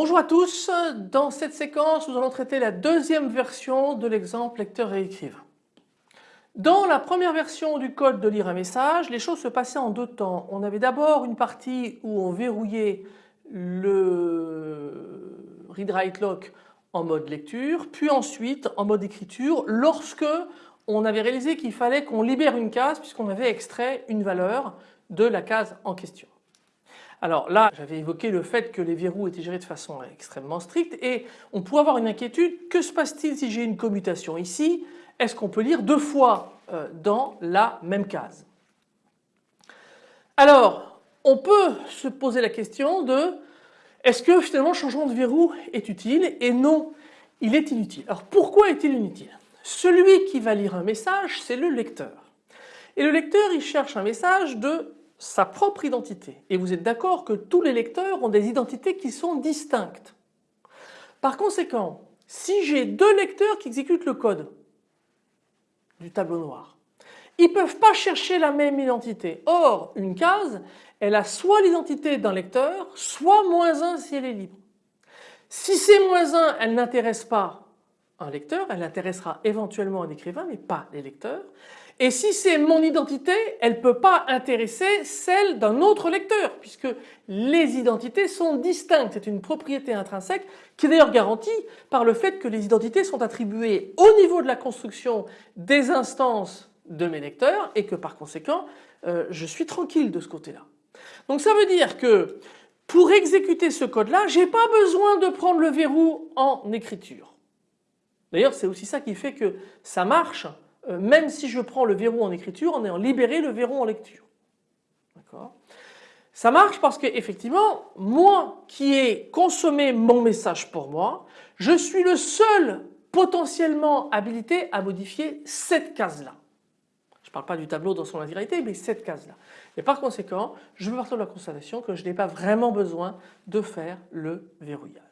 à tous, dans cette séquence nous allons traiter la deuxième version de l'exemple lecteur et écrivain. Dans la première version du code de lire un message, les choses se passaient en deux temps. On avait d'abord une partie où on verrouillait le read-write lock en mode lecture, puis ensuite en mode écriture lorsque on avait réalisé qu'il fallait qu'on libère une case puisqu'on avait extrait une valeur de la case en question. Alors là j'avais évoqué le fait que les verrous étaient gérés de façon extrêmement stricte et on pourrait avoir une inquiétude, que se passe-t-il si j'ai une commutation ici? Est-ce qu'on peut lire deux fois euh, dans la même case? Alors on peut se poser la question de est-ce que finalement le changement de verrou est utile et non il est inutile? Alors pourquoi est-il inutile? Celui qui va lire un message c'est le lecteur. Et le lecteur il cherche un message de sa propre identité. Et vous êtes d'accord que tous les lecteurs ont des identités qui sont distinctes. Par conséquent, si j'ai deux lecteurs qui exécutent le code du tableau noir, ils ne peuvent pas chercher la même identité. Or, une case, elle a soit l'identité d'un lecteur, soit moins 1 si elle est libre. Si c'est moins 1, elle n'intéresse pas un lecteur, elle intéressera éventuellement un écrivain mais pas les lecteurs. Et si c'est mon identité, elle ne peut pas intéresser celle d'un autre lecteur puisque les identités sont distinctes. C'est une propriété intrinsèque qui est d'ailleurs garantie par le fait que les identités sont attribuées au niveau de la construction des instances de mes lecteurs et que par conséquent euh, je suis tranquille de ce côté-là. Donc ça veut dire que pour exécuter ce code-là, j'ai pas besoin de prendre le verrou en écriture. D'ailleurs c'est aussi ça qui fait que ça marche euh, même si je prends le verrou en écriture en ayant libéré le verrou en lecture. D'accord? Ça marche parce que effectivement, moi qui ai consommé mon message pour moi, je suis le seul potentiellement habilité à modifier cette case-là. Je ne parle pas du tableau dans son intégralité, mais cette case-là. Et par conséquent, je veux partir de la constatation que je n'ai pas vraiment besoin de faire le verrouillage.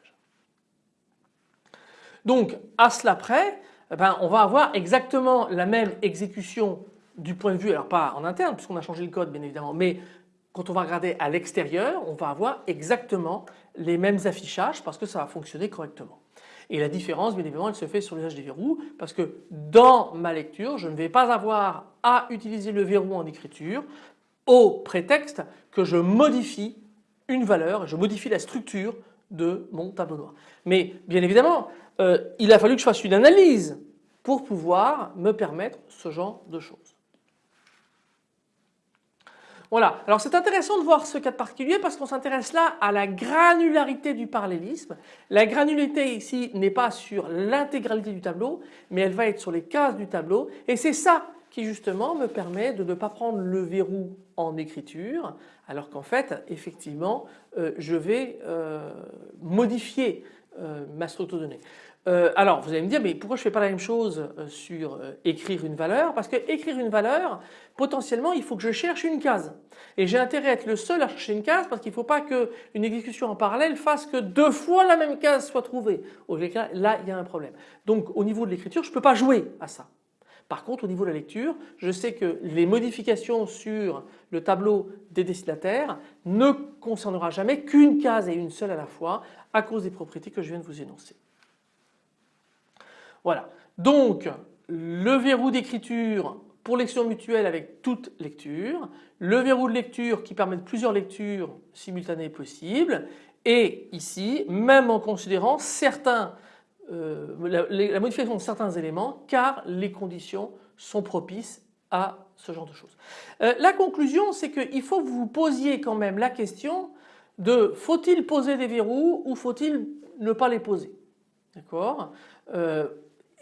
Donc, à cela près, eh ben, on va avoir exactement la même exécution du point de vue, alors pas en interne puisqu'on a changé le code bien évidemment, mais quand on va regarder à l'extérieur, on va avoir exactement les mêmes affichages parce que ça va fonctionner correctement. Et la différence bien évidemment elle se fait sur l'usage des verrous parce que dans ma lecture je ne vais pas avoir à utiliser le verrou en écriture au prétexte que je modifie une valeur, je modifie la structure de mon tableau noir. Mais bien évidemment euh, il a fallu que je fasse une analyse pour pouvoir me permettre ce genre de choses. Voilà, alors c'est intéressant de voir ce cas particulier parce qu'on s'intéresse là à la granularité du parallélisme. La granularité ici n'est pas sur l'intégralité du tableau mais elle va être sur les cases du tableau et c'est ça qui justement me permet de ne pas prendre le verrou en écriture alors qu'en fait effectivement euh, je vais euh, modifier ma structure. Euh, alors vous allez me dire mais pourquoi je ne fais pas la même chose euh, sur euh, écrire une valeur? Parce que écrire une valeur potentiellement il faut que je cherche une case et j'ai intérêt à être le seul à chercher une case parce qu'il ne faut pas qu'une exécution en parallèle fasse que deux fois la même case soit trouvée. Là il y a un problème. Donc au niveau de l'écriture je ne peux pas jouer à ça. Par contre au niveau de la lecture je sais que les modifications sur le tableau des destinataires ne concernera jamais qu'une case et une seule à la fois à cause des propriétés que je viens de vous énoncer. Voilà. Donc le verrou d'écriture pour lecture mutuelle avec toute lecture, le verrou de lecture qui permet plusieurs lectures simultanées possibles et ici même en considérant certains, euh, la, modification de certains éléments car les conditions sont propices à ce genre de choses. Euh, la conclusion c'est qu'il faut que vous vous posiez quand même la question de faut-il poser des verrous ou faut-il ne pas les poser? D'accord? Euh,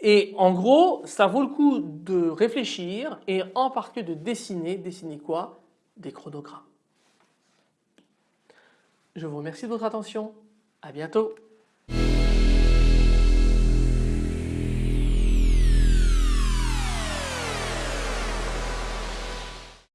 et en gros, ça vaut le coup de réfléchir et en particulier de dessiner. Dessiner quoi? Des chronogrammes. Je vous remercie de votre attention. À bientôt.